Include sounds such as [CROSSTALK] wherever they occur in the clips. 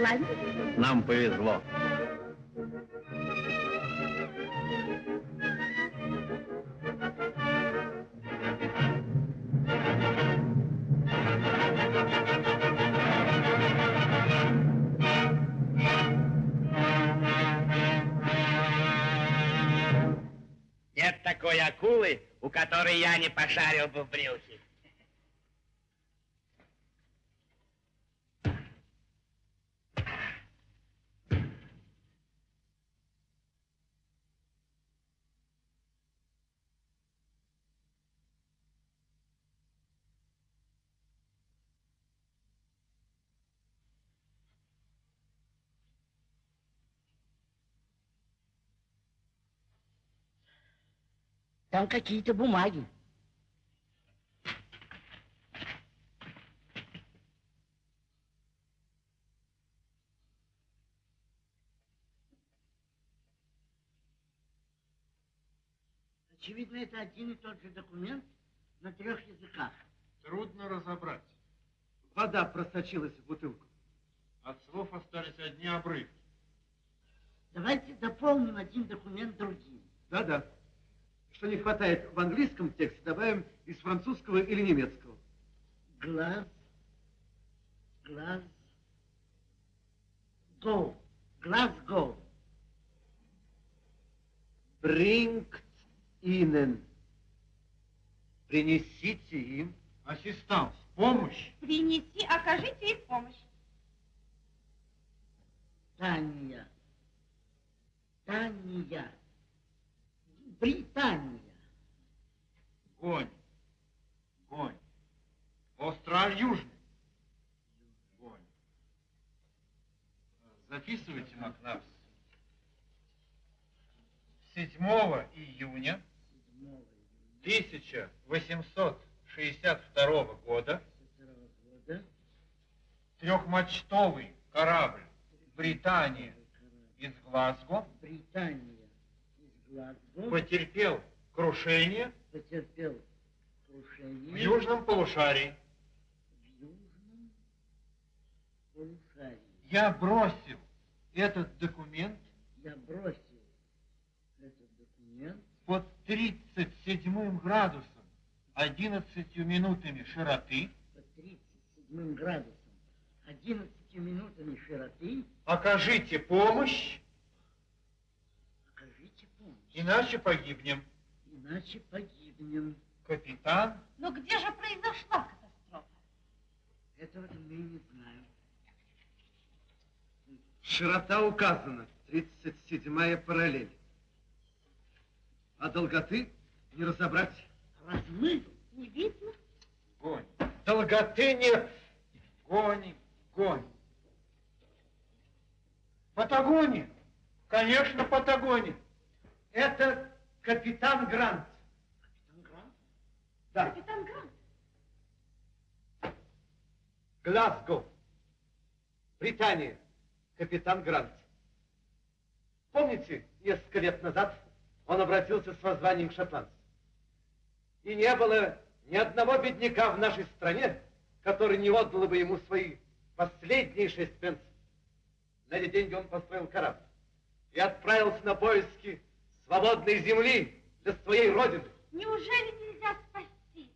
Шотландии? Нам повезло. Нет такой акулы, у которой я не пошарил бы в брюхе. Там какие-то бумаги. Очевидно, это один и тот же документ на трех языках. Трудно разобрать. Вода просочилась в бутылку. От слов остались одни обрывки. Давайте дополним один документ другим. Да-да. Что не хватает в английском тексте, добавим из французского или немецкого. Глаз, глаз, go, глаз, go. Bringt ihnen. Принесите им. Ассистанс, помощь. Принеси, окажите им помощь. Таня, Таня, Британия. Гонь. Гонь. Остров Южный. Гонь. Записывайте, Макнавс. 7 июня 1862 года трехмачтовый корабль Британия из Глазго Британия потерпел крушение потерпел крушение в южном полушарии. в южном полушарии. Я бросил этот документ Я бросил этот документ под 37 градусом 11 минутами широты, по 37 градусам 11 минутами широты. Окажите помощь, иначе погибнем. иначе погибнем. Капитан, Но где же произошла катастрофа? Этого-то мы не знаем. Широта указана. 37-я параллель. А долготы не разобрать. Размыв Не видно? гонь. Долготы нет. Гоним, гоним. Патагония. Конечно, Патагония. Это капитан Грант. Капитан Грант? Да, Капитан Грант. Глазго. Британия. Капитан Грант. Помните, несколько лет назад он обратился с воззванием к шотландцам? И не было ни одного бедняка в нашей стране, который не отдал бы ему свои последние шесть пенсов. На эти деньги он построил корабль и отправился на поиски свободной земли для своей родины. Неужели нельзя спасти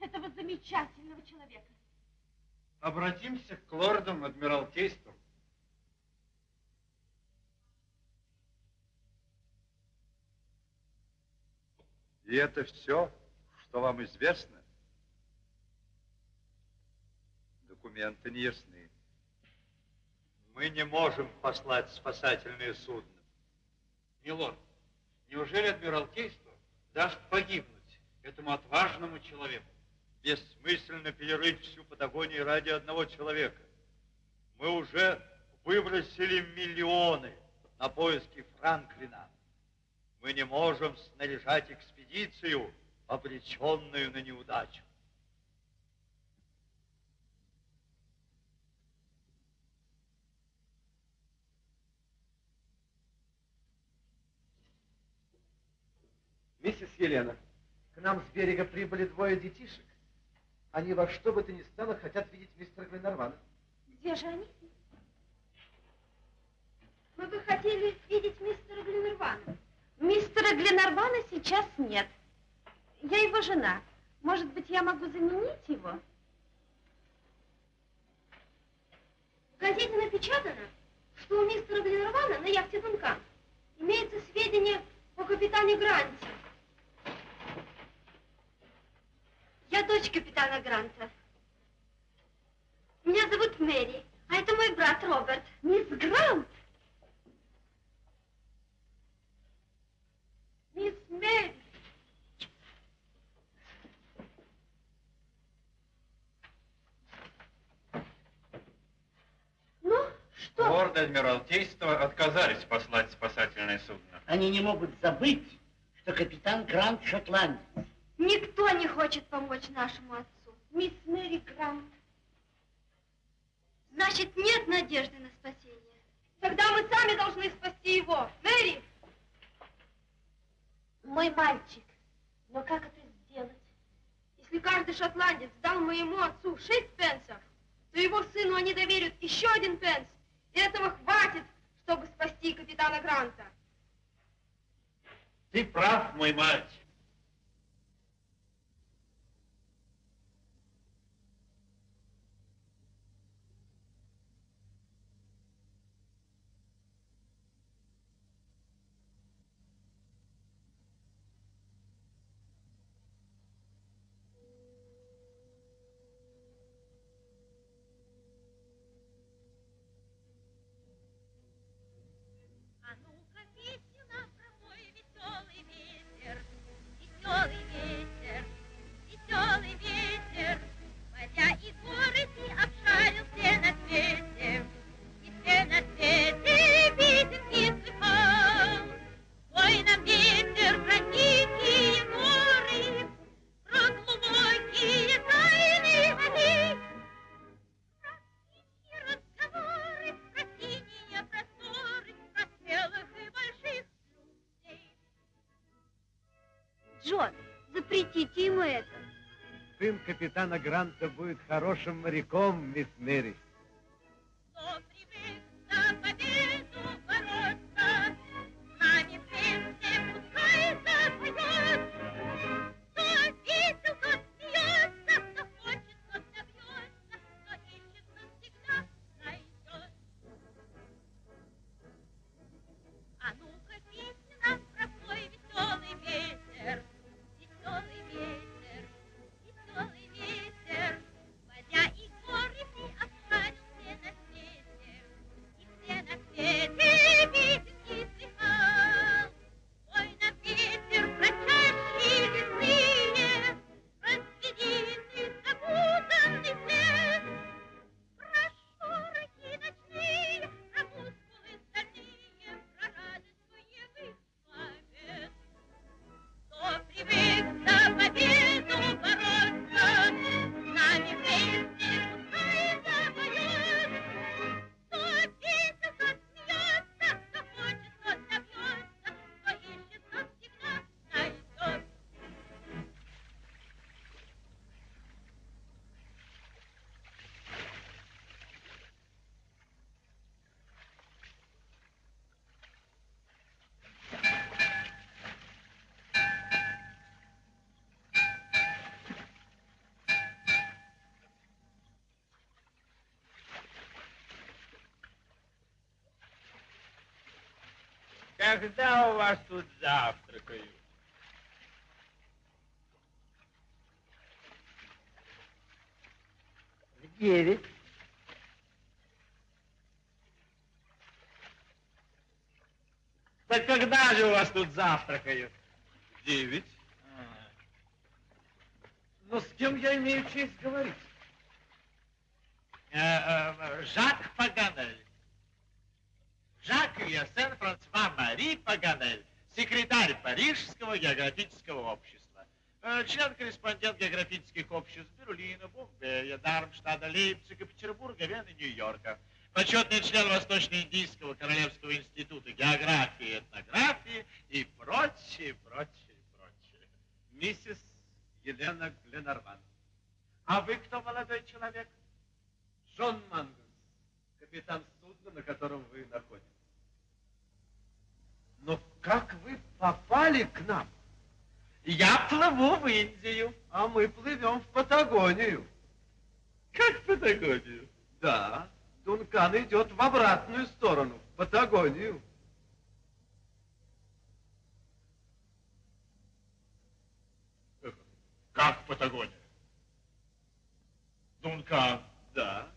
этого замечательного человека? Обратимся к лордам Адмиралтейства. И это все, что вам известно? Документы не ясны. Мы не можем послать спасательное судно. Милорд, неужели Адмиралтейство даст погибнуть этому отважному человеку? Бессмысленно перерыть всю Патагонию ради одного человека. Мы уже выбросили миллионы на поиски Франклина. Мы не можем снаряжать экспедицию, обреченную на неудачу. Миссис Елена, к нам с берега прибыли двое детишек. Они во что бы то ни стало хотят видеть мистера Гленнервана. Где же они? Мы бы хотели видеть мистера Гленнервана. Мистера Гленнервана сейчас нет. Я его жена. Может быть, я могу заменить его? В газете напечатано, что у мистера Гленнервана на яхте Дункан имеется сведения о капитане Гранте. Я дочь капитана Гранта. Меня зовут Мэри, а это мой брат Роберт. Мисс Грант. Мисс Мэри. Ну, что? Лорды Адмиралтейства отказались послать спасательное судно. Они не могут забыть, что капитан Грант шотландец. Никто не хочет помочь нашему отцу. Мисс Мэри Грант. Значит, нет надежды на спасение. Тогда мы сами должны спасти его. Мэри! Мой мальчик. Но как это сделать? Если каждый шотландец дал моему отцу шесть пенсов, то его сыну они доверят еще один пенс. И этого хватит, чтобы спасти капитана Гранта. Ты прав, мой мальчик. Джон, запретите ему это. Сын капитана Гранта будет хорошим моряком, мисс Мэри. Когда у вас тут завтракают? В девять. Так когда же у вас тут завтракают? Девять. Но с кем я имею честь говорить? Э, э, Жак Паганель. Жак Юсен Франсуа Мари Паганель, секретарь Парижского географического общества, э, член-корреспондент географических обществ Берлина, Бомбея, Дармштадта, Лейпцига, Петербурга, Вены, Нью-Йорка, почетный член Восточно-Индийского Королевского института географии и этнографии и прочее, прочее, прочее. Миссис Елена Гленарван. А вы кто, молодой человек? Джон Мангус, капитан судна, на котором вы находитесь. Как вы попали к нам? Я плыву в Индию. А мы плывем в Патагонию. Как в Патагонию? Да, Дункан идет в обратную сторону, в Патагонию. Как в Патагонию? Дункан. Да.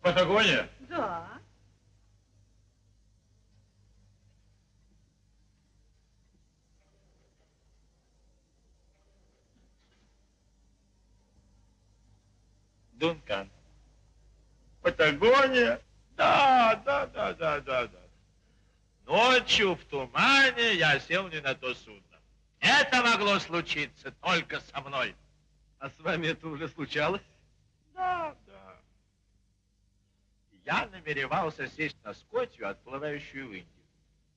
Патагония? Да. Дункан. Патагония? Да, да, да, да, да, да. Ночью в тумане я сел не на то судно. Это могло случиться только со мной. А с вами это уже случалось? Да, да. Я намеревался сесть на скотью, отплывающую в Индию.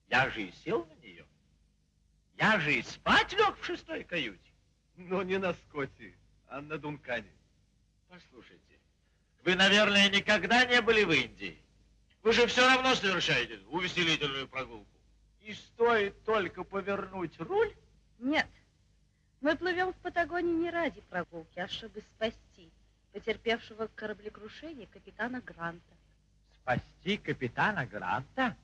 Я же и сел на нее. Я же и спать лег в шестой каюте. Но не на Скотти, а на Дункане. Послушайте, вы, наверное, никогда не были в Индии. Вы же все равно совершаете увеселительную прогулку. И стоит только повернуть руль, Нет, мы плывем в Патагонии не ради прогулки, а чтобы спасти потерпевшего кораблекрушение капитана Гранта. спасти капитана Гранта?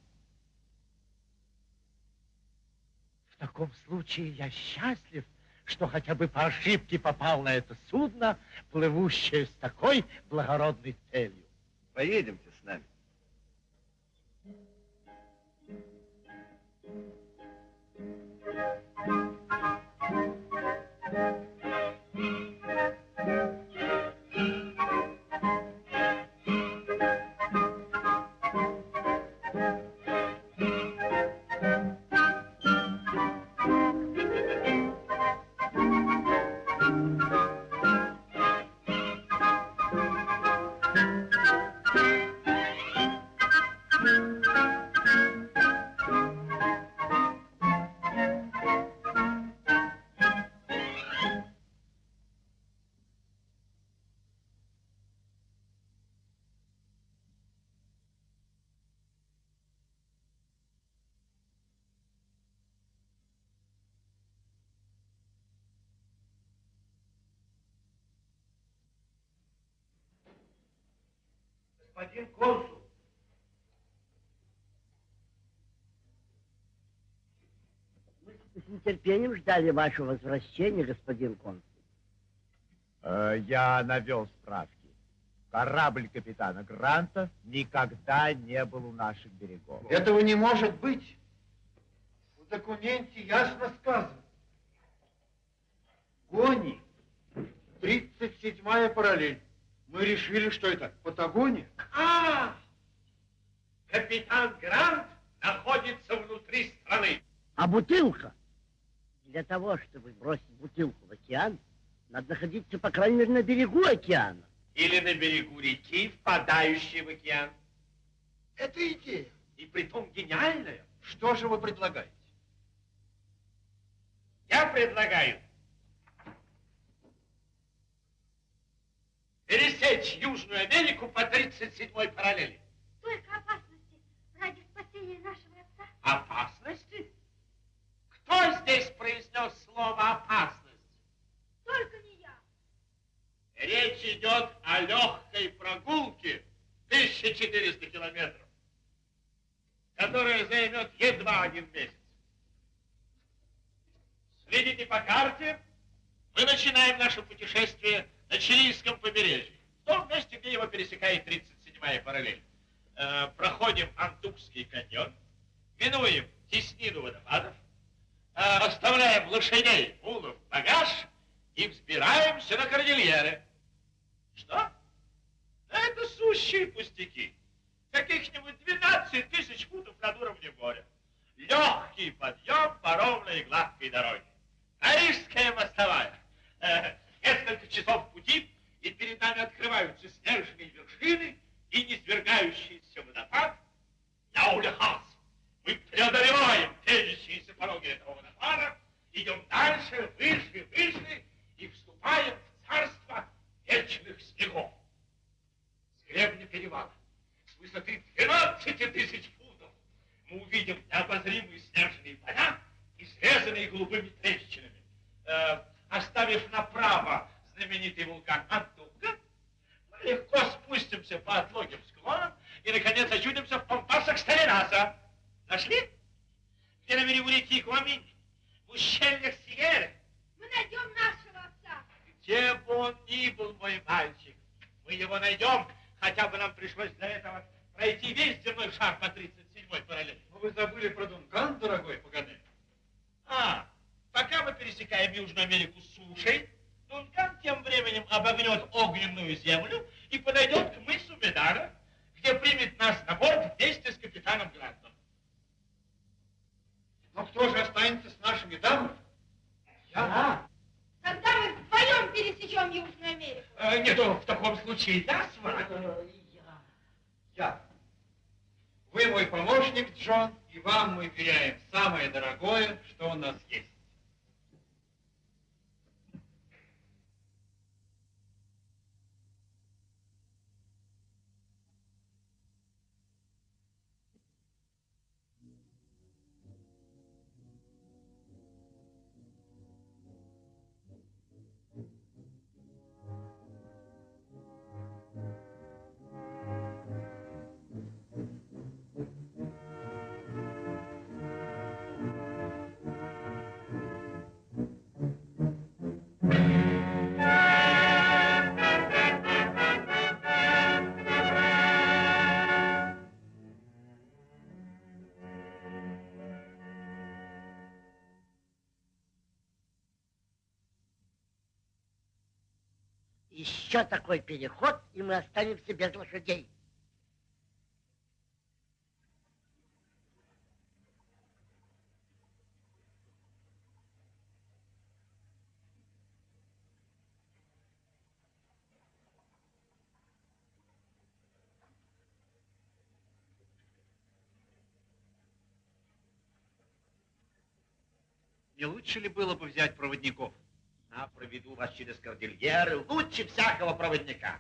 В таком случае я счастлив, что хотя бы по ошибке попал на это судно, плывущее с такой благородной целью. Поедемте с нами. Господин консул, Мы с нетерпением ждали вашего возвращения, господин консул. Э, Я навел справки. Корабль капитана Гранта никогда не был у наших берегов. этого не может быть. В документе ясно сказано. Гони, 37-я параллель. Мы решили, что это Патагония. А! Капитан Грант находится внутри страны. А бутылка? Для того, чтобы бросить бутылку в океан, надо находиться, по крайней мере, на берегу океана. Или на берегу реки, впадающей в океан. Это идея. И притом гениальная. Что же вы предлагаете? Я предлагаю пересечь Южную Америку по 37-й параллели. Только опасности ради спасения нашего отца. Опасности? Кто здесь произнес слово опасность? Только не я. Речь идет о легкой прогулке 1400 километров, которая займет едва один месяц. Следите по карте. Мы начинаем наше путешествие на Чилийском побережье, в том месте, где его пересекает 37-я параллель. Э, проходим Антукский каньон, минуем теснину водопадов, э, оставляем лошадей, мулов, багаж и взбираемся на кордильеры. Что? Да это сущие пустяки. Каких-нибудь 12 тысяч футов над уровнем моря. Легкий подъем по ровной и гладкой дороге. Парижская мостовая. Э, несколько часов пути, и перед нами открываются снежные вершины и низвергающийся водопад. Я увлекался. Мы преодолеваем тежащиеся пороги этого водопада, идем дальше, выше, выше, и вступаем в царство вечных снегов. С гребня перевала, с высоты 12 тысяч футов, мы увидим необозримые снежные поля, изрезанные голубыми трещинами. Знаменитый вулкан Антуга, мы легко спустимся по отлогим склонам и, наконец, очутимся в пампасах Сталинаса. Нашли? Где на берегу реки Куаминь, в ущельях Сиеры. Мы найдем нашего отца. Где бы он ни был, мой мальчик, мы его найдем, хотя бы нам пришлось для этого пройти весь земной шар по 37-й параллели. Но вы забыли про Дункан, дорогой Паганель. А, пока мы пересекаем Южную Америку сушей, Дункан тем временем обогнет огненную землю и подойдет к мысу Медара, где примет нас на борт вместе с капитаном Грантом. Но кто же останется с нашими дамами? Я? Тогда мы вдвоем пересечем Южную Америку. Э, нет, в таком случае я с вами. Я. Вы мой помощник, Джон, и вам мы веряем самое дорогое, что у нас есть. Еще такой переход, и мы останемся без лошадей. Не лучше ли было бы взять проводников? А проведу вас через кордильеры лучше всякого проводника.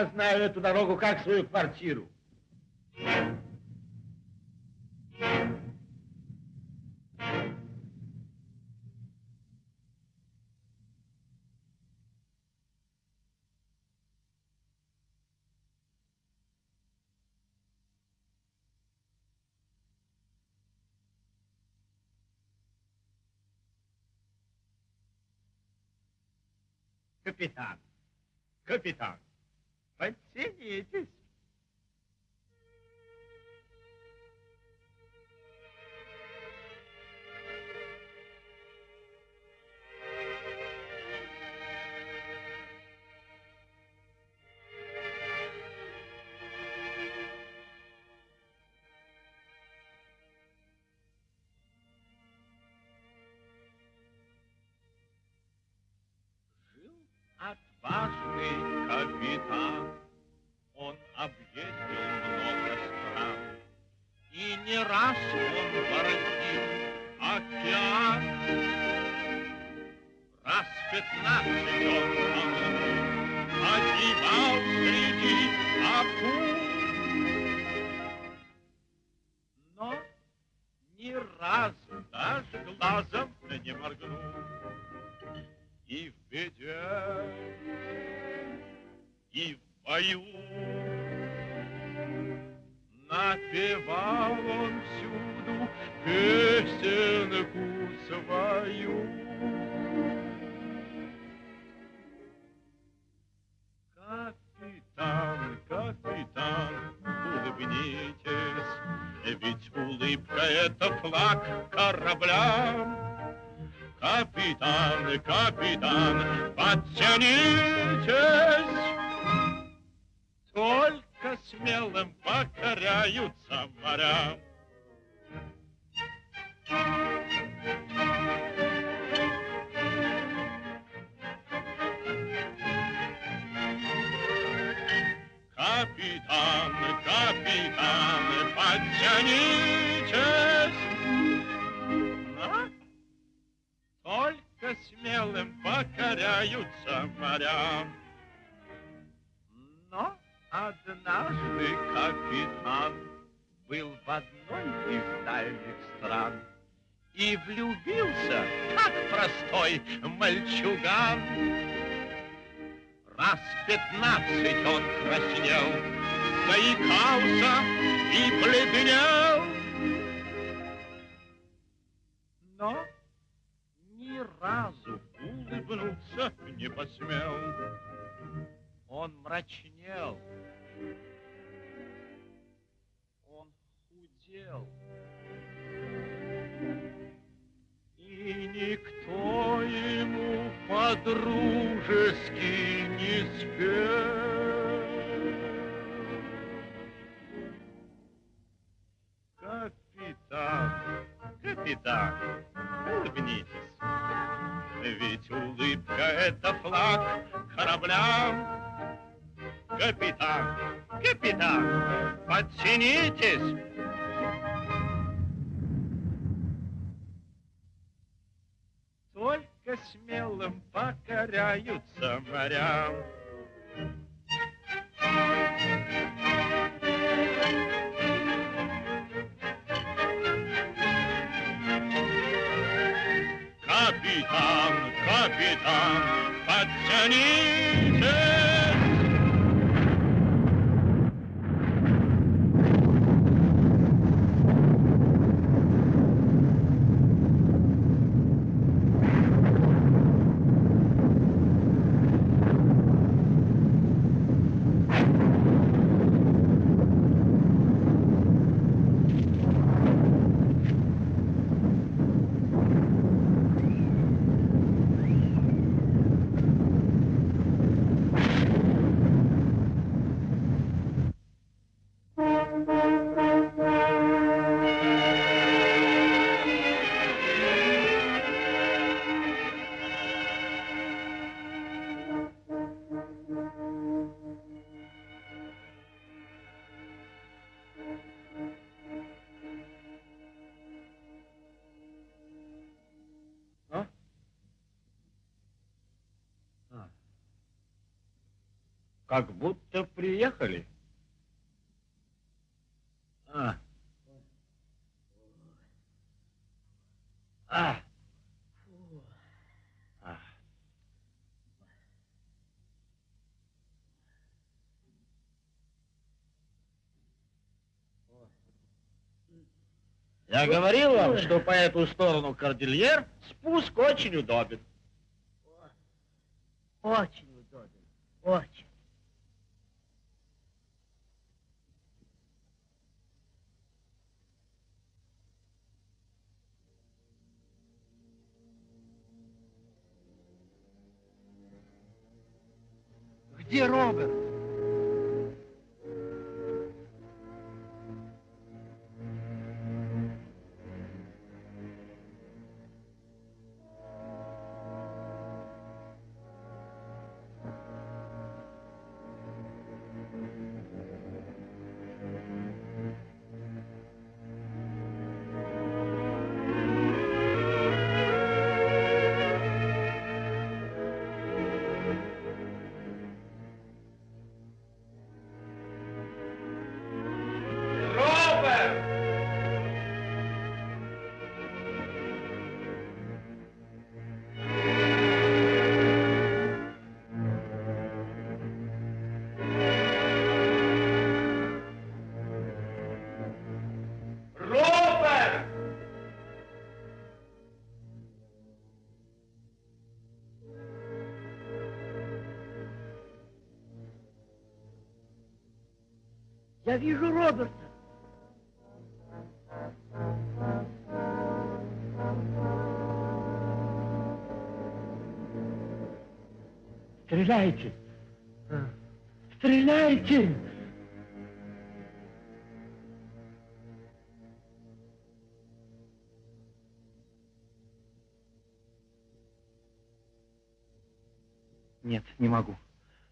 Я знаю эту дорогу как свою квартиру. Капитан. Капитан подтянитесь. Жил отважный капитан, он объездил много стран, и не раз он воротил океан. Раз пятнадцать он погибал среди акул, капитан, улыбнитесь. Ведь улыбка — это флаг корабля. Капитан, капитан, подтянитесь. Только смелым покоряются моря. Как будто приехали. А. А. А. Я говорил вам, что по эту сторону кордильер спуск очень удобен. Очень удобен. Очень. Где Роберт? Я вижу Роберта. Стреляйте! Стреляйте! Нет, не могу.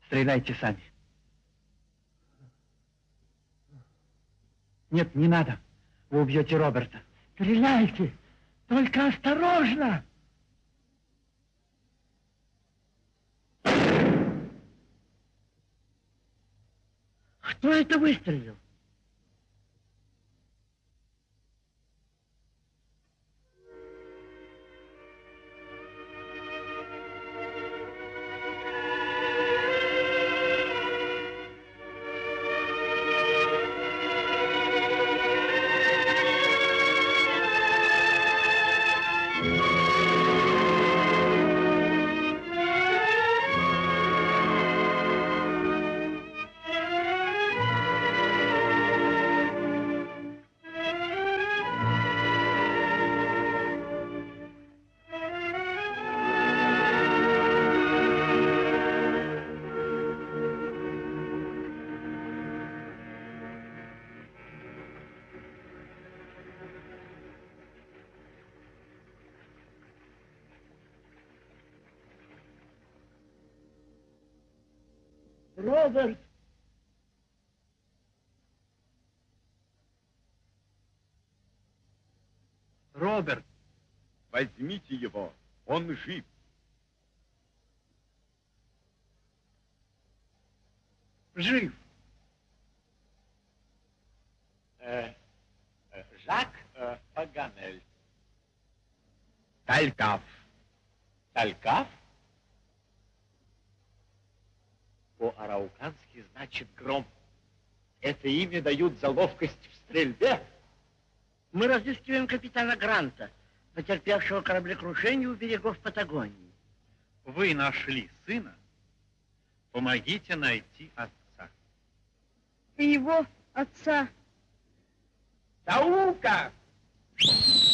Стреляйте сами. Нет, не надо. Вы убьете Роберта. Стреляйте! Только осторожно! Кто это выстрелил? Роберт! Возьмите его, он жив. Жив! Э, э, Жак э, Паганель. Талькав. Талькав? По-араукански значит гром. Это имя дают за ловкость в стрельбе. Мы разыскиваем капитана Гранта, потерпевшего кораблекрушение у берегов Патагонии. Вы нашли сына? Помогите найти отца. И его отца. Наука! Мисс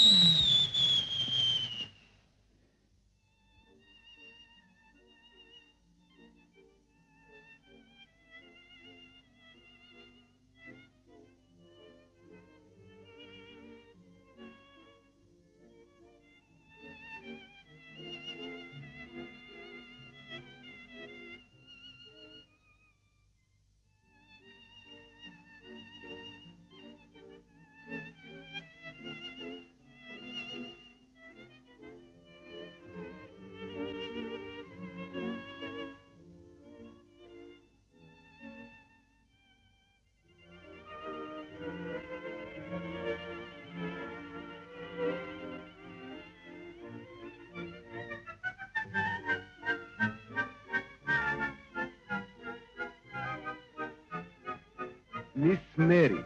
Мэри,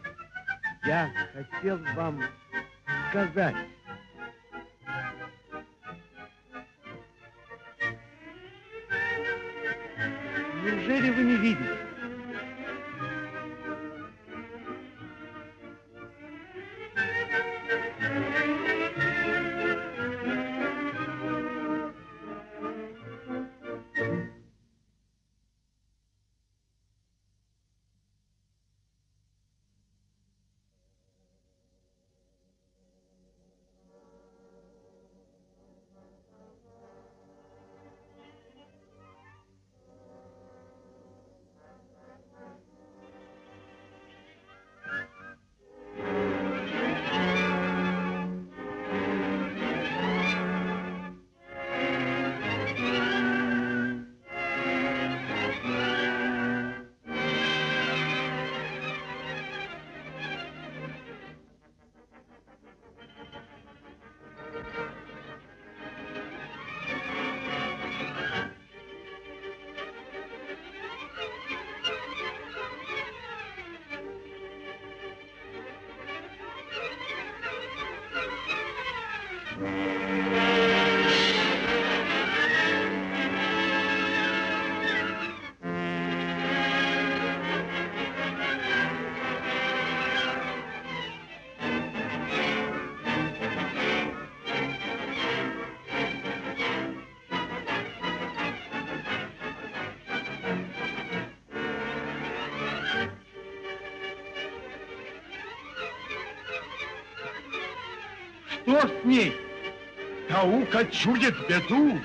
я хотел вам сказать. Что с ней? Наука чудит беду.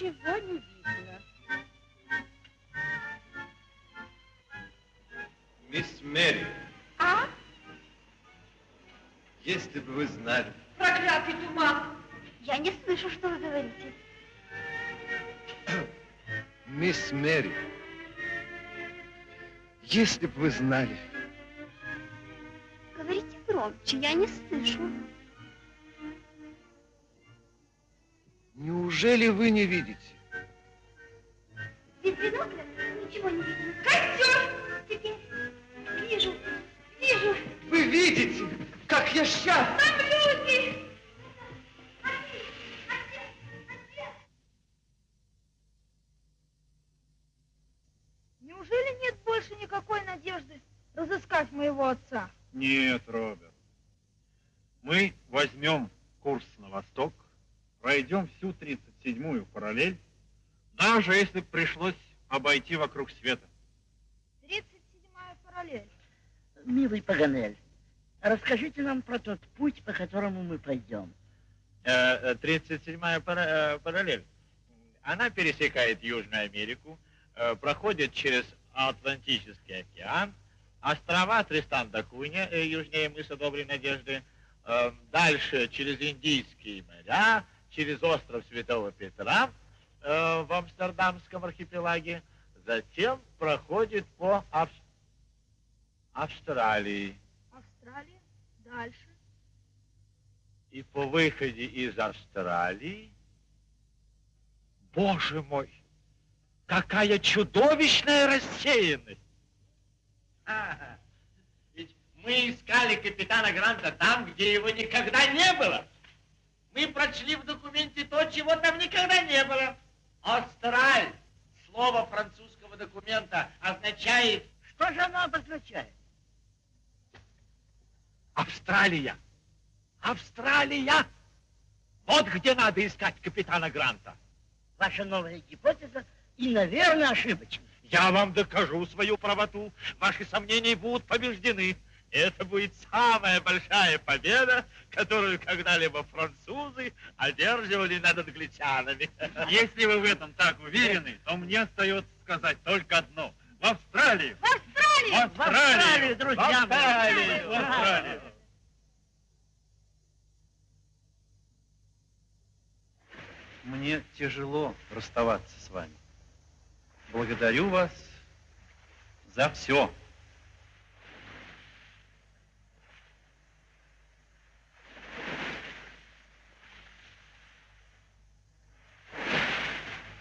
Ничего не видно. Мисс Мэри, А? если бы вы знали, Проклятый туман! Я не слышу, что вы говорите. мисс Мэри, если бы вы знали, Говорите громче, я не слышу. Неужели вы не видите? Без бинокля ничего не видно. Костер! Теперь вижу, вижу. Вы видите, как я счастлив! Там люди! Неужели нет больше никакой надежды разыскать моего отца? Нет, Роберт. Мы возьмем курс на восток, пройдем всю 37-ю параллель, даже если пришлось обойти вокруг света. 37 параллель. Милый Паганель, расскажите нам про тот путь, по которому мы пойдем. Э, э, 37-я пара- э, параллель. Она пересекает Южную Америку, э, проходит через Атлантический океан, острова Тристан да Кунья, э, южнее мыса Доброй Надежды, э, дальше через Индийские моря, через остров Святого Петра э, в Амстердамском архипелаге, затем проходит по Ав- Австралии. Австралия. Дальше. И по выходе из Австралии, боже мой, какая чудовищная рассеянность! Ага. Ведь мы искали капитана Гранта там, где его никогда не было. Мы прочли в документе то, чего там никогда не было. Австраль, слово французского документа, означает Что же оно обозначает? Австралия. Австралия! Вот где надо искать капитана Гранта. Ваша новая гипотеза и, наверное, ошибочна. Я вам докажу свою правоту. Ваши сомнения будут побеждены. Это будет самая большая победа, которую когда-либо французы одерживали над англичанами. [LAUGHS] Если вы в этом так уверены, то мне остается сказать только одно. В Австралию! В Австралии! В Австралию! Австралию, друзья В мои! Австралию! В Австралию! Мне тяжело расставаться с вами. Благодарю вас за все.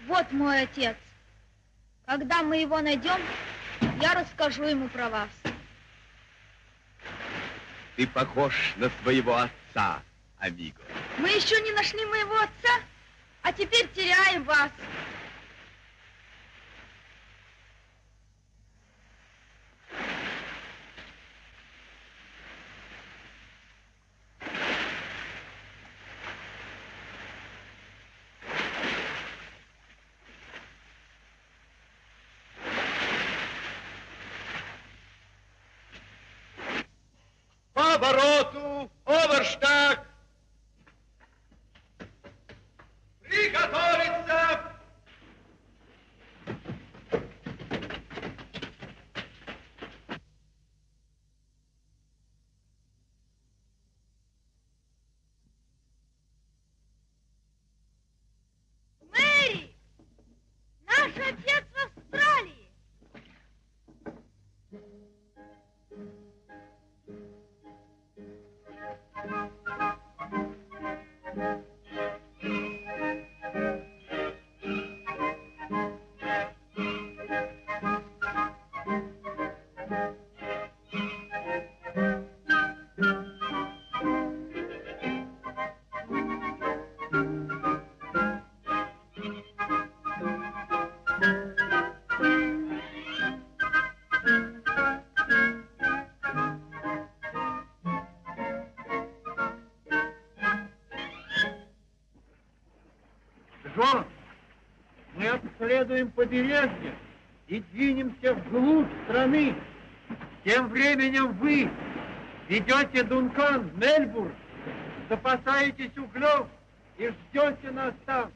Вот мой отец. Когда мы его найдем, я расскажу ему про вас. Ты похож на своего отца, амиго. Мы еще не нашли моего отца, а теперь теряем вас. Джон, мы обследуем побережье и двинемся вглубь страны. Тем временем вы ведете Дункан в Мельбурн, запасаетесь углем и ждете нас там.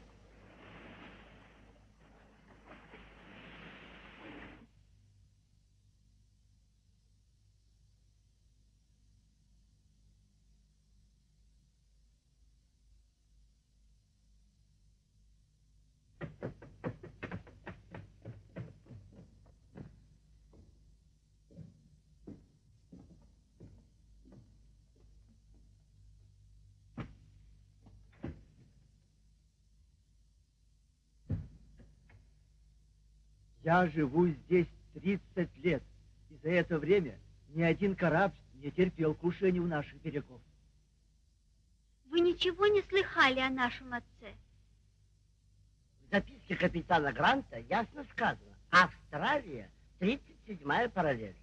Я живу здесь 30 лет, и за это время ни один корабль не терпел крушения у наших берегов. Вы ничего не слыхали о нашем отце? В записке капитана Гранта ясно сказано. Австралия, 37-я параллель.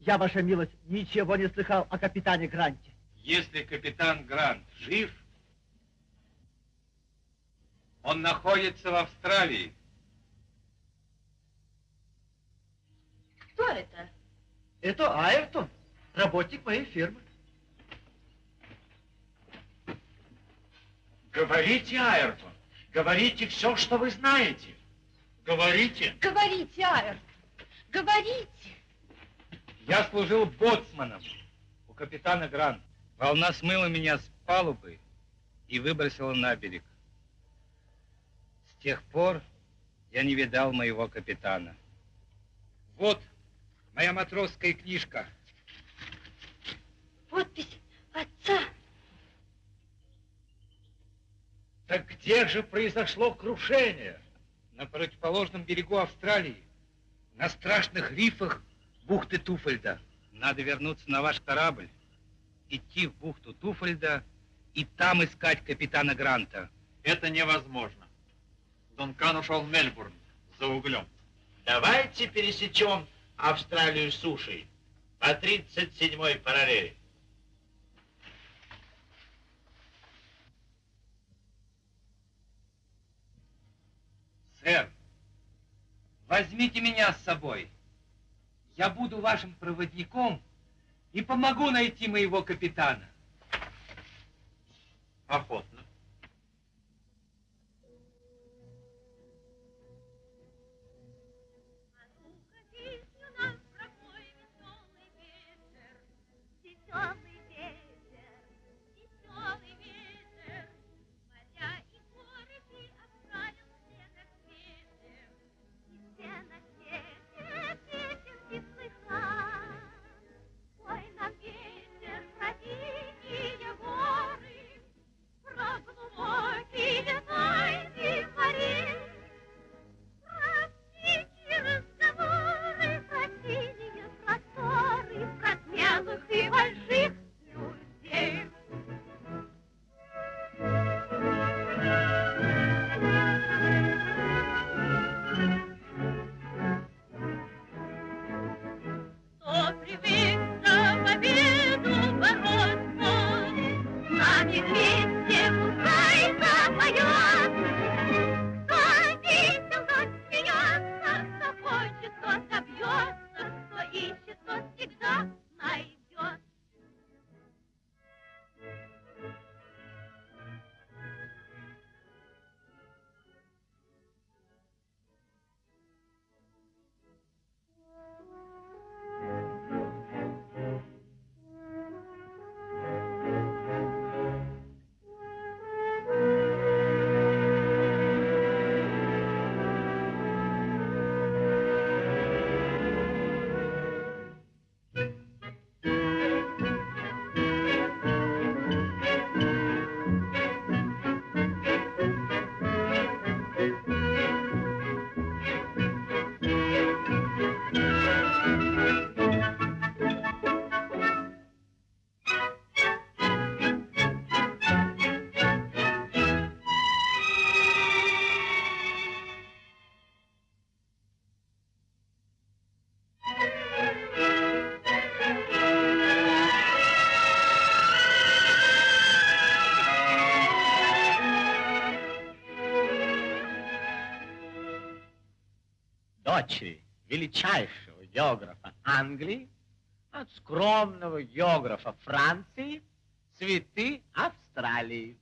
Я, ваша милость, ничего не слыхал о капитане Гранте. Если капитан Грант жив, он находится в Австралии. Кто это? Это Айртон, работник моей фирмы. Говорите, Айртон, говорите все, что вы знаете. Говорите. Говорите, Айртон, говорите. Я служил боцманом у капитана Гранта. Волна смыла меня с палубы и выбросила на берег. С тех пор я не видал моего капитана. Вот моя матросская книжка. Подпись отца. Так где же произошло крушение? На противоположном берегу Австралии, на страшных рифах бухты Туфельда. Надо вернуться на ваш корабль, идти в бухту Туфельда и там искать капитана Гранта. Это невозможно. Дункан ушел в Мельбурн за углем. Давайте пересечем Австралию сушей по 37-й параллели. Сэр, возьмите меня с собой. Я буду вашим проводником и помогу найти моего капитана. Охотно. Дочери величайшего географа Англии от скромного географа Франции цветы Австралии.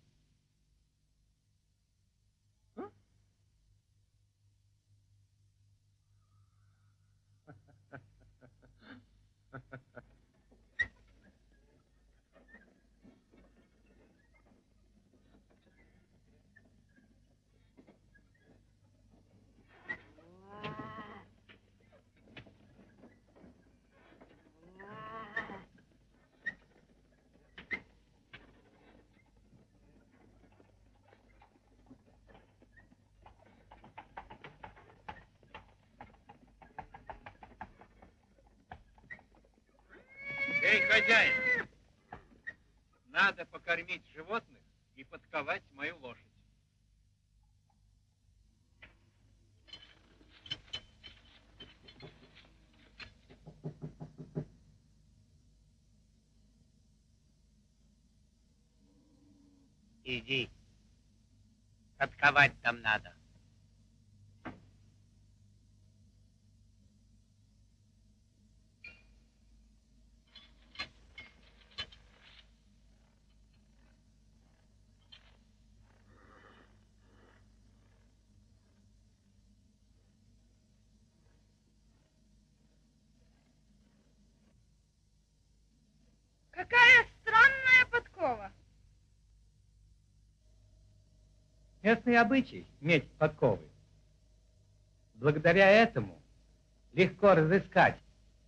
Хозяин, надо покормить животных и подковать мою лошадь. Иди. Подковать там надо. Какая странная подкова. Местный обычай — медь подковы. Благодаря этому легко разыскать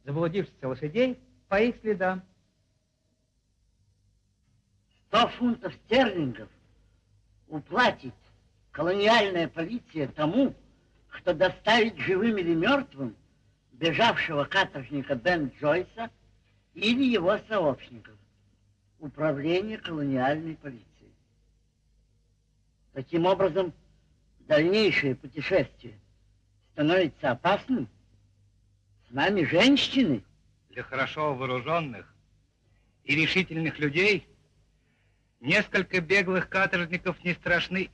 заблудившихся лошадей по их следам. Сто фунтов стерлингов уплатит колониальная полиция тому, кто доставит живым или мертвым бежавшего каторжника Бен Джойса или его сообщников. Управление колониальной полиции. Таким образом, дальнейшее путешествие становится опасным. С нами женщины. Для хорошо вооруженных и решительных людей несколько беглых каторжников не страшны.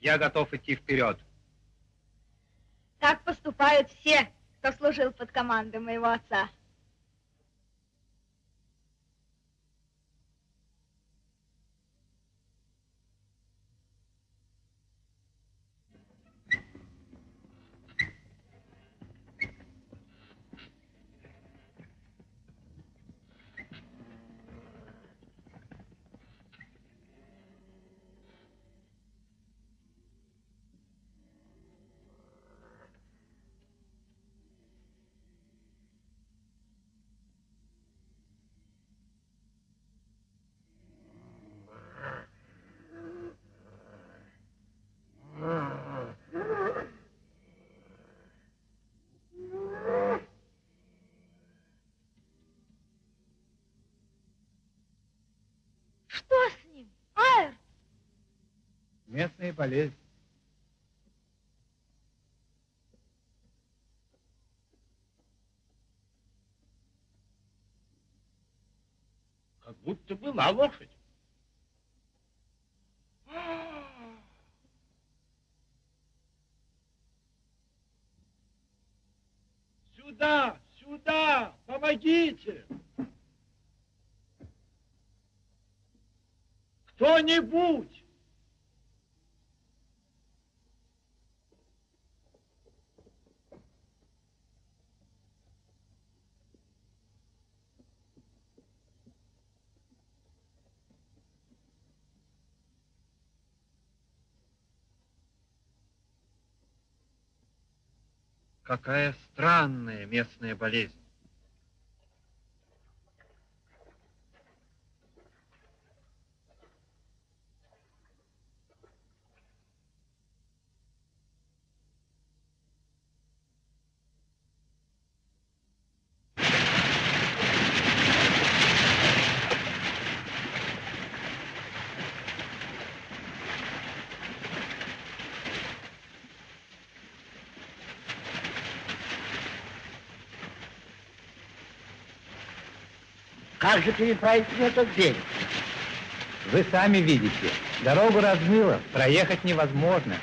Я готов идти вперед. Так поступают все, кто служил под командой моего отца. Что с ним? Айр, Местная болезнь. Как будто была лошадь. Сюда, сюда, помогите! Кто-нибудь! Какая странная местная болезнь. Же переправить на тот берег? Вы сами видите, дорогу размыло, проехать невозможно.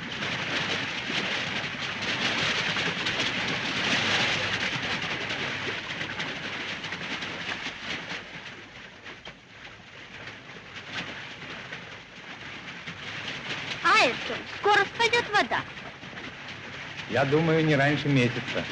Айртон, скоро спадет вода. Я думаю, не раньше месяца.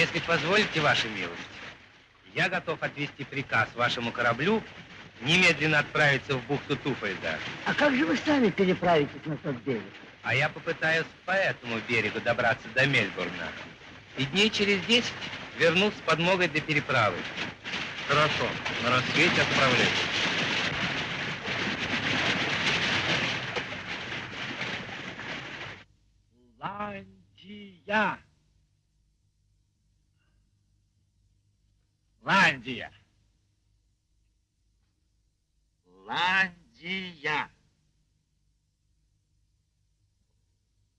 Если позволите, ваша милость, я готов отвести приказ вашему кораблю немедленно отправиться в бухту Туфельда. А как же вы сами переправитесь на тот берег? А я попытаюсь по этому берегу добраться до Мельбурна. И дней через десять вернусь с подмогой для переправы. Хорошо, на рассвете отправляюсь. Ландия. Ландия. Ландия.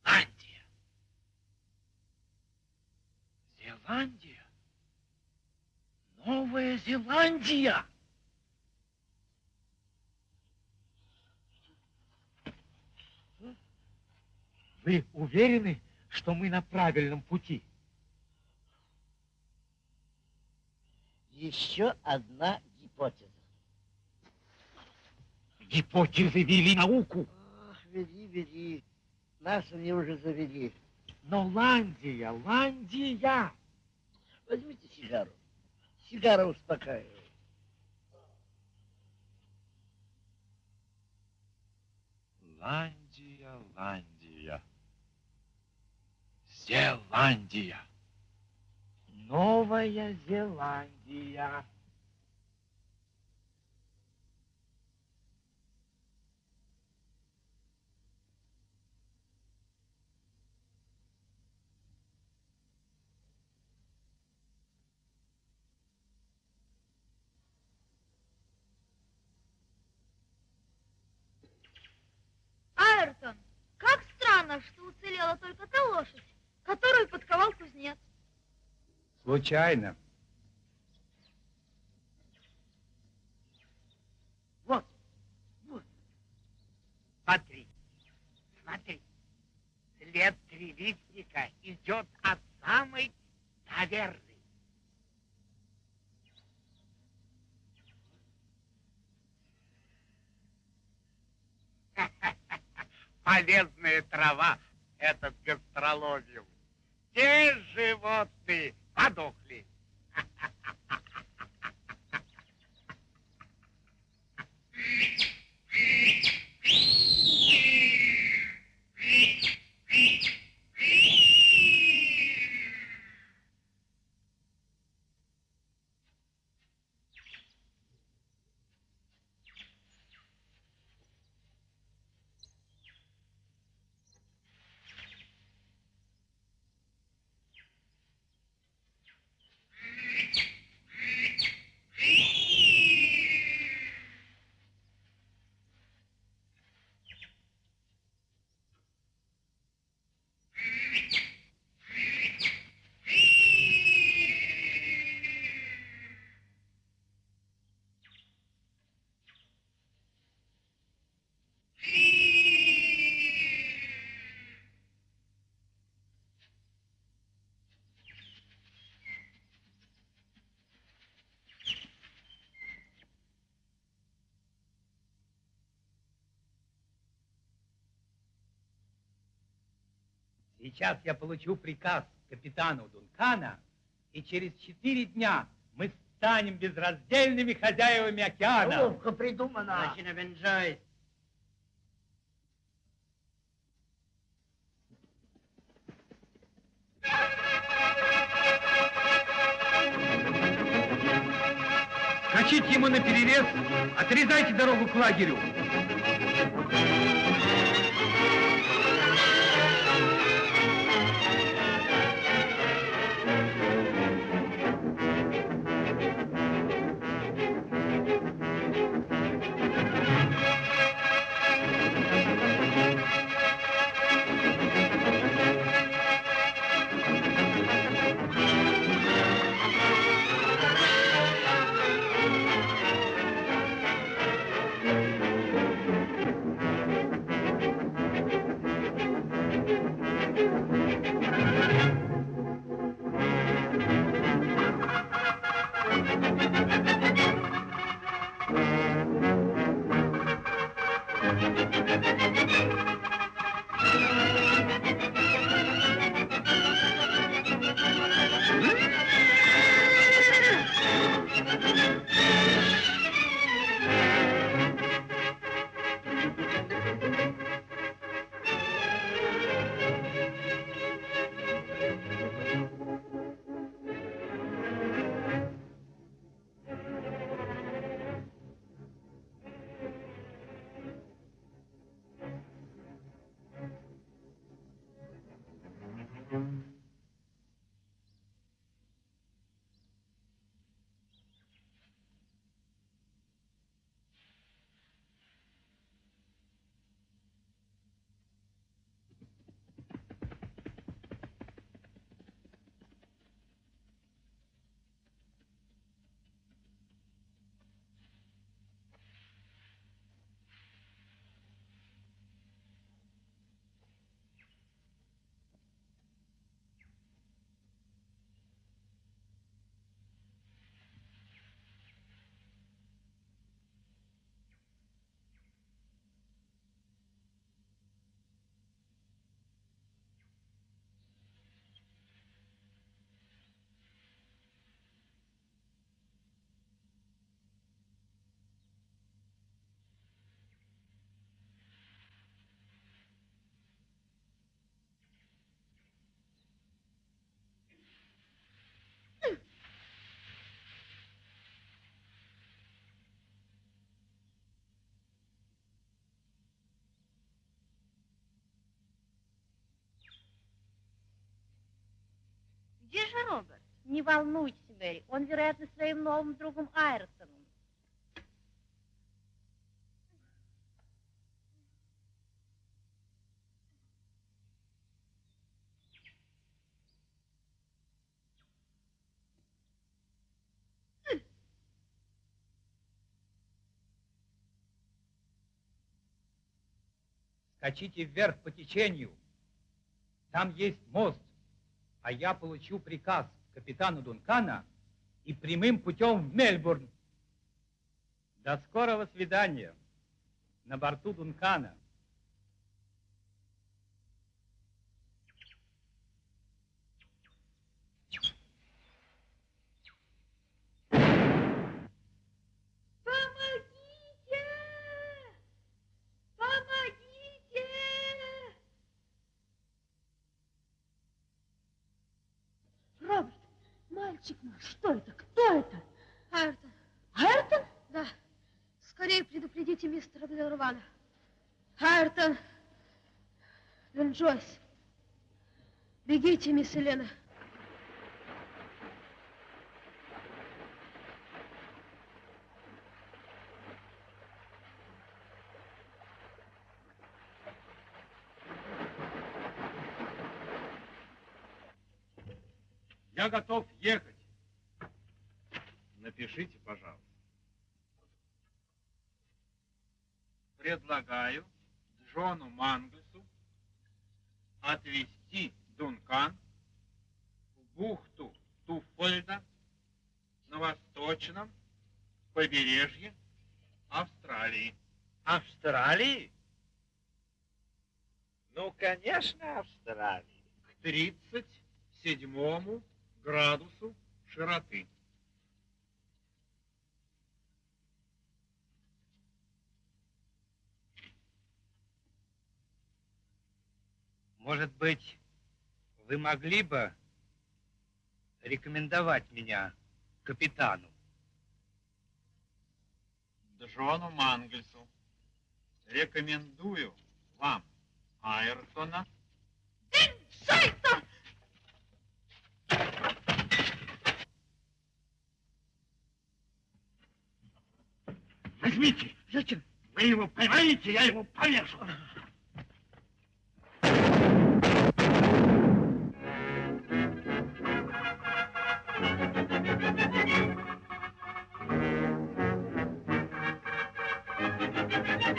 Ландия. Зеландия. Новая Зеландия. Вы уверены, что мы на правильном пути? Еще одна гипотеза. Гипотезы вели науку. Ах, веди, веди. Нас они уже завели. Но Ландия, Ландия. Возьмите сигару. Сигара успокаивает. Ландия, Ландия. Зеландия. Новая Зеландия. Айртон, как странно, что уцелела только та лошадь, которую подковал кузнец. Случайно. Вот, вот. Смотри, смотри. След тревисника идет от самой таверны. [LAUGHS] Полезная трава этот гастрологиум. Те животные подохли. [LAUGHS] Сейчас я получу приказ капитану Дункана, и через четыре дня мы станем безраздельными хозяевами океана. Ловко придумано. Очень обенжаюсь. Скачите ему на перерез, отрезайте дорогу к лагерю. Где же Роберт? Не волнуйтесь, Мэри, он, вероятно, своим новым другом Айртоном. Скачите вверх по течению. Там есть мост, а я получу приказ капитану Дункана и прямым путем в Мельбурн. До скорого свидания на борту Дункана. Мальчик наш, что это? Кто это? Айртон. Айртон? Да. Скорее предупредите мистера Делрвана. Айртон. Джойс. Бегите, мисс Елена. Я готов ехать. Предлагаю Джону Манглесу отвезти Дункан в бухту Туффольда на восточном побережье Австралии. Австралии? Ну, конечно, Австралии. К 37 градусу широты. Может быть, вы могли бы рекомендовать меня капитану? Джону Мангельсу рекомендую вам Айртона. Шайта! Возьмите. Зачем? Вы его поймаете, я его повешу.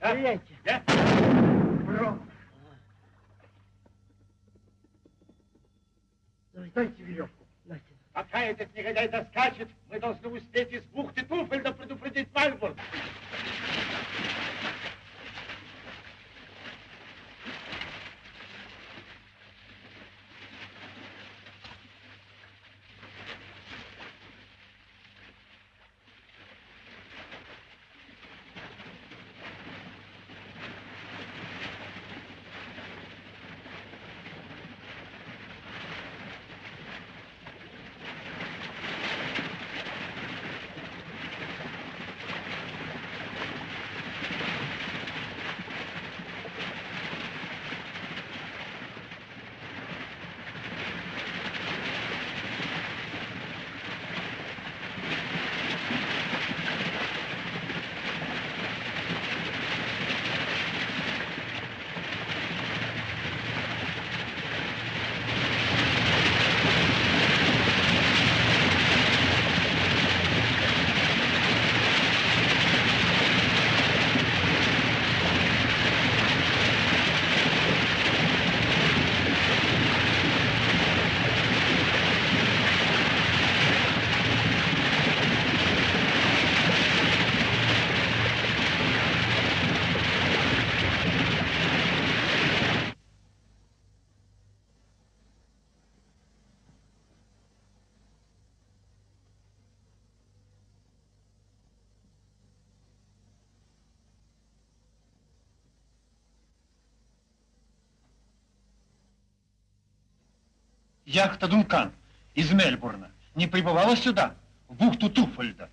Стреляйте. Да? Бром. Дайте веревку. Пока этот негодяй доскачет, мы должны успеть из бухты Туфельда предупредить Мальбург. Яхта Дункан из Мельбурна не прибывала сюда, в бухту Туфольда?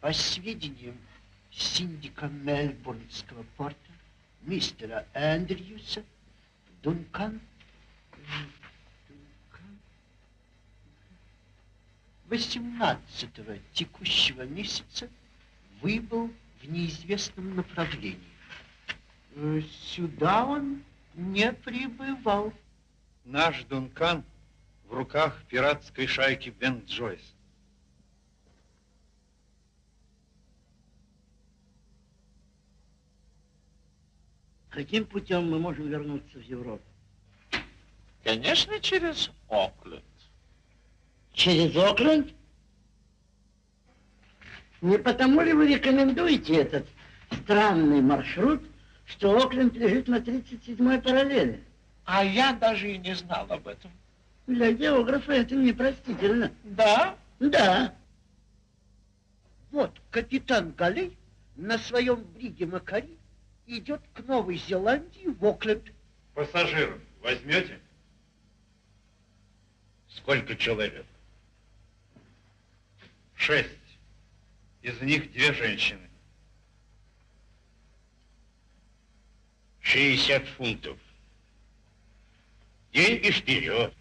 По сведениям синдика Мельбурнского порта, мистера Эндрюса, Дункан, 18 текущего месяца выбыл в неизвестном направлении. Э, Сюда он не прибывал. Наш Дункан в руках пиратской шайки Бен Джойс. Каким путем мы можем вернуться в Европу? Конечно, через Окленд. Через Окленд? Не потому ли вы рекомендуете этот странный маршрут, что Окленд лежит на 37-й параллели? А я даже и не знал об этом. Для географа это непростительно. Да? Да. Вот капитан Галей на своем бриге Макари идет к Новой Зеландии в Окленд. Пассажиров возьмете? Сколько человек? Шесть. Из них две женщины. 60 фунтов. Деньги вперед.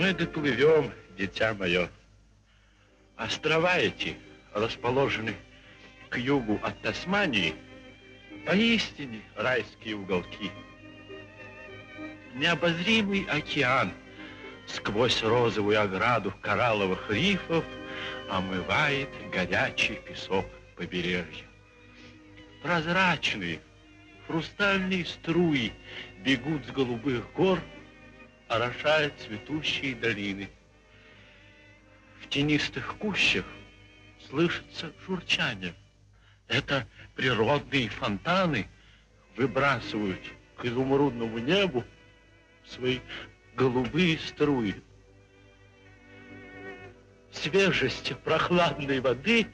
Мы доплывем, дитя мое. Острова эти расположены к югу от Тасмании, поистине райские уголки. Необозримый океан сквозь розовую ограду коралловых рифов омывает горячий песок побережья. Прозрачные, хрустальные струи бегут с голубых гор, орошая цветущие долины. В тенистых кущах слышится журчание. Это природные фонтаны выбрасывают к изумрудному небу свои голубые струи. Свежесть прохладной воды.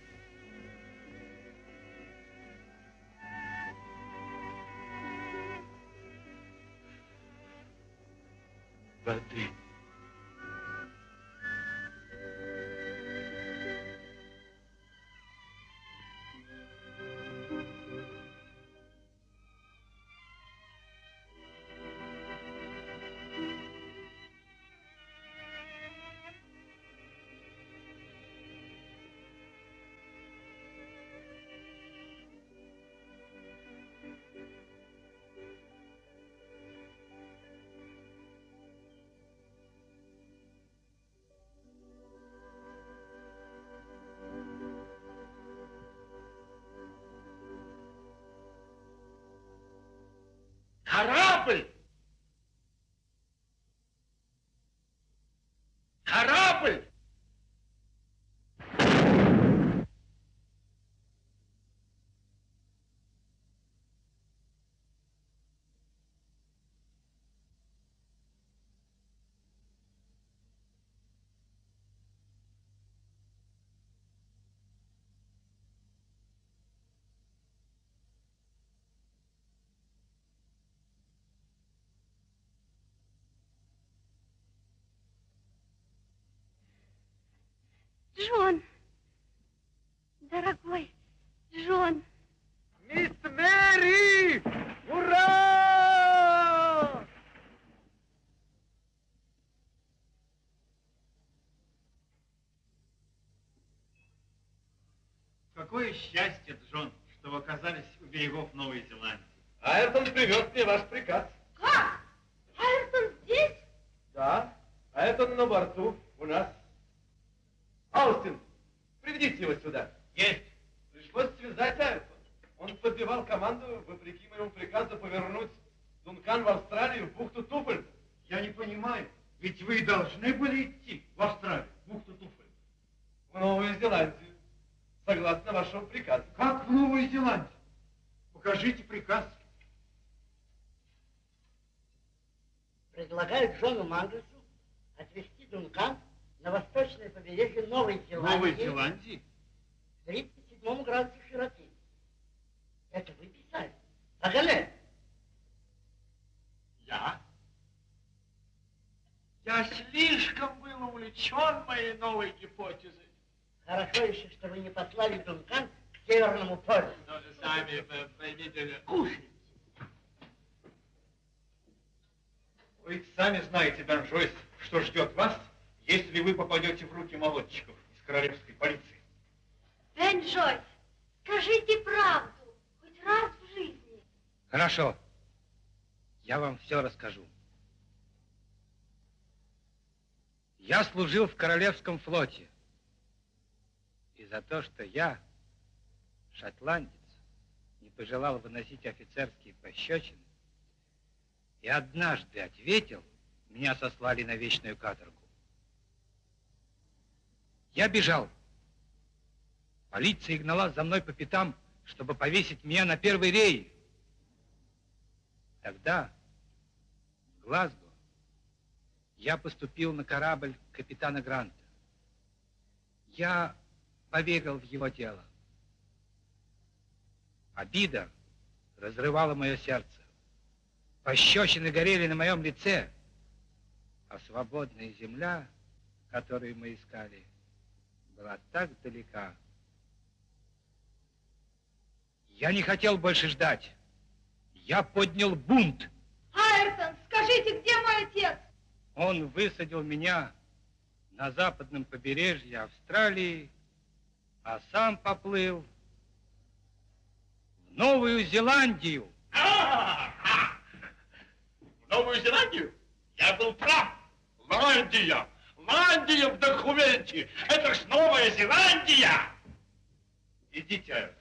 Корабль! Корабль! Джон! Дорогой Джон! Мисс Мэри! Ура! Какое счастье, Джон, что вы оказались у берегов Новой Зеландии. Айртон привез мне ваш приказ. Как? Айртон здесь? Да, Айртон на борту у нас. Аустин, приведите его сюда. Есть. Пришлось связать Айртон. Он подбивал команду, вопреки моему приказу, повернуть Дункан в Австралию, в бухту Туфль. Я не понимаю, ведь вы должны были идти в Австралию, в бухту Туфель. В Новую Зеландию, согласно вашему приказу. Как в Новую Зеландию? Покажите приказ. Предлагаю Джону Мангусу отвезти Дункан на восточное побережье Новой Зеландии. Новой Зеландии? К 37 градусу широты. Это вы писали. Паганель. Я? Я слишком был увлечен моей новой гипотезой. Хорошо еще, что вы не послали Дункан к Северному полю. Но вы сами поймите, Кушайте. Вы сами знаете, Бенжойс, что ждет вас, если вы попадете в руки молодчиков из королевской полиции. Бен Джойс, скажите правду, хоть раз в жизни. Хорошо. Я вам все расскажу. Я служил в Королевском флоте. И за то, что я, шотландец, не пожелал выносить офицерские пощечины, и однажды ответил, меня сослали на вечную каторгу. Я бежал. Полиция гнала за мной по пятам, чтобы повесить меня на первой рее. Тогда, в Глазго, я поступил на корабль капитана Гранта. Я поверил в его дело. Обида разрывала мое сердце. Пощечины горели на моем лице, а свободная земля, которую мы искали, была так далека. Я не хотел больше ждать. Я поднял бунт. Айртон, скажите, где мой отец? Он высадил меня на западном побережье Австралии, а сам поплыл в Новую Зеландию. А, В Новую Зеландию? Я был прав. Ландия. Ландия в документе. Это ж Новая Зеландия. Идите,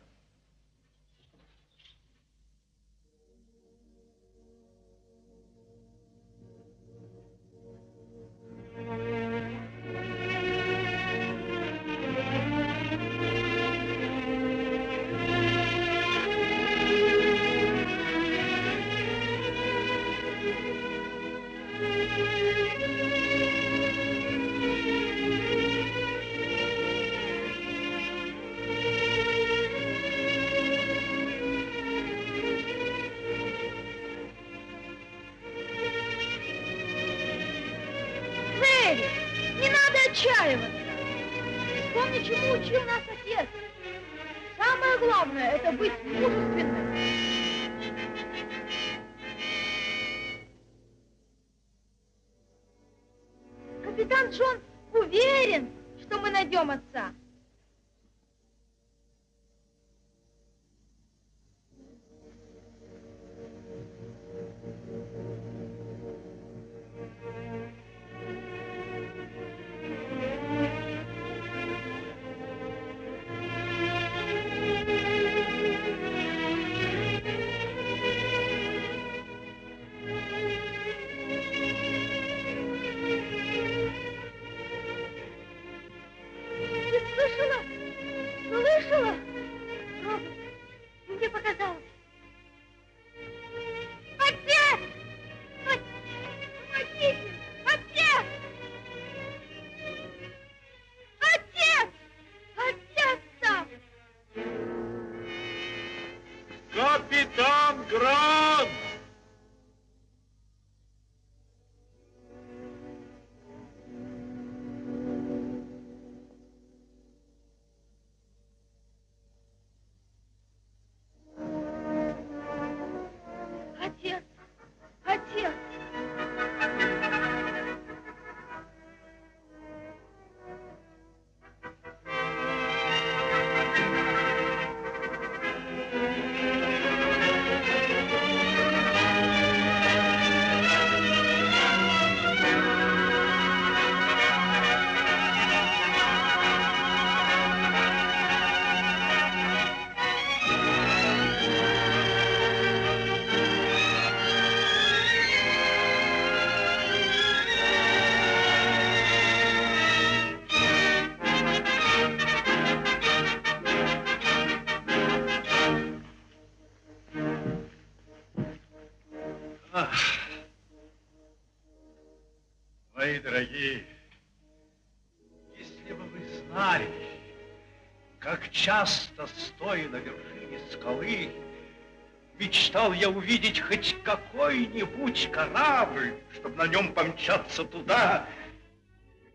я увидеть хоть какой-нибудь корабль, чтобы на нем помчаться туда,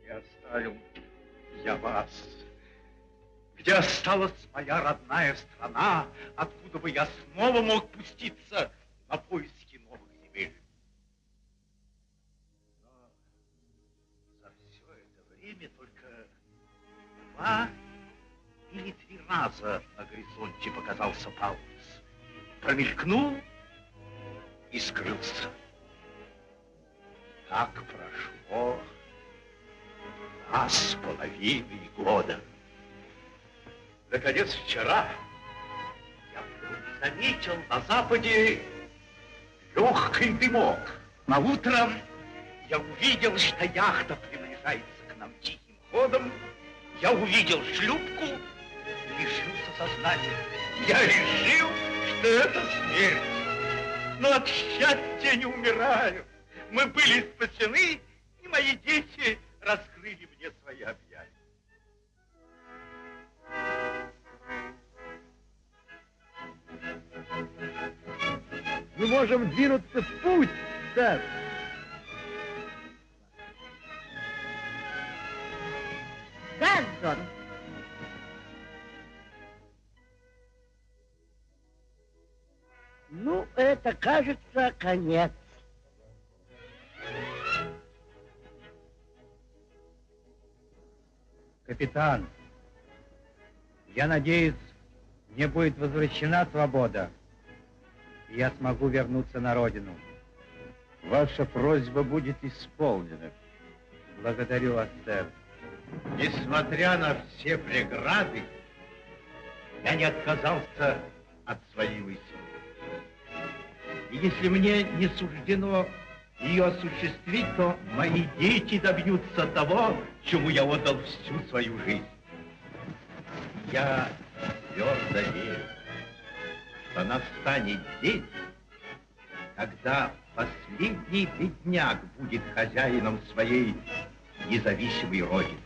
где оставил я вас, где осталась моя родная страна, откуда бы я снова мог пуститься на поиски новых земель. Но за все это время только два или три раза на горизонте показался Паулус. Промелькнул и скрылся. Так прошло два с половиной года. Наконец, вчера я заметил на западе легкий дымок. На утром я увидел, что яхта приближается к нам тихим ходом. Я увидел шлюпку и лишился сознания. Я решил, что это смерть. Но от счастья не умираю. Мы были спасены, и мои дети раскрыли мне свои объятия. Мы можем двинуться в путь, сэр. Да, Ну, это, кажется, конец. Капитан, я надеюсь, мне будет возвращена свобода, и я смогу вернуться на родину. Ваша просьба будет исполнена. Благодарю вас, сэр. Несмотря на все преграды, я не отказался от своей мысли. И если мне не суждено ее осуществить, то мои дети добьются того, чему я отдал всю свою жизнь. Я твердо верю, что настанет день, когда последний бедняк будет хозяином своей независимой родины.